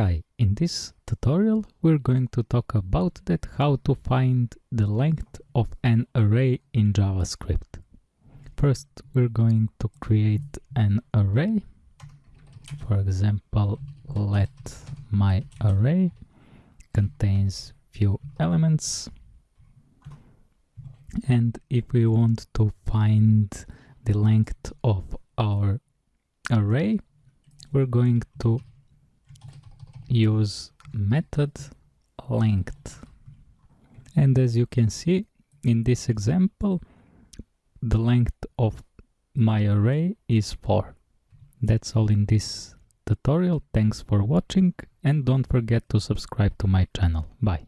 Hi, in this tutorial we're going to talk about that how to find the length of an array in JavaScript. First we're going to create an array. For example, let my array contains few elements and if we want to find the length of our array we're going to use method length. And as you can see in this example the length of my array is 4 that's all in this tutorial. Thanks for watching and don't forget to subscribe to my channel. Bye